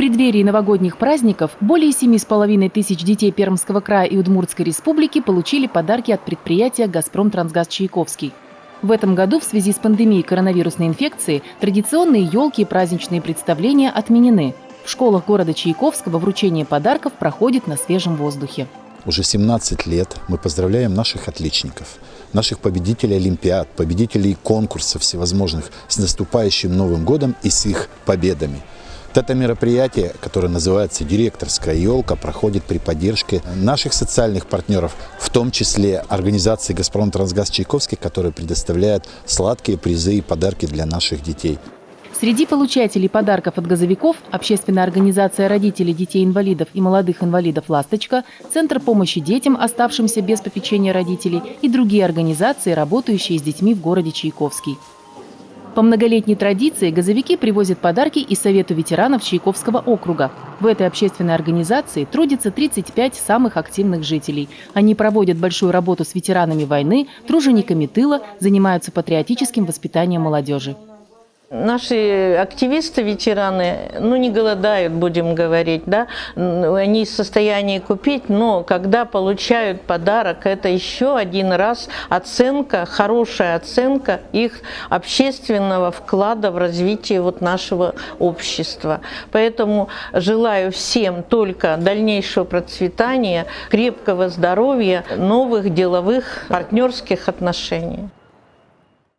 преддверии новогодних праздников более 7,5 тысяч детей Пермского края и Удмуртской республики получили подарки от предприятия «Газпром Трансгаз Чайковский». В этом году в связи с пандемией коронавирусной инфекции традиционные елки и праздничные представления отменены. В школах города Чайковского вручение подарков проходит на свежем воздухе. Уже 17 лет мы поздравляем наших отличников, наших победителей Олимпиад, победителей конкурсов всевозможных с наступающим Новым годом и с их победами. Вот это мероприятие, которое называется «Директорская елка», проходит при поддержке наших социальных партнеров, в том числе организации «Газпром Трансгаз Чайковский», которая предоставляет сладкие призы и подарки для наших детей. Среди получателей подарков от газовиков общественная организация родителей детей-инвалидов и молодых инвалидов «Ласточка», Центр помощи детям, оставшимся без попечения родителей и другие организации, работающие с детьми в городе Чайковский. По многолетней традиции газовики привозят подарки и Совету ветеранов Чайковского округа. В этой общественной организации трудится 35 самых активных жителей. Они проводят большую работу с ветеранами войны, тружениками тыла, занимаются патриотическим воспитанием молодежи. Наши активисты, ветераны, ну не голодают, будем говорить, да, они в состоянии купить, но когда получают подарок, это еще один раз оценка, хорошая оценка их общественного вклада в развитие вот нашего общества. Поэтому желаю всем только дальнейшего процветания, крепкого здоровья, новых деловых партнерских отношений.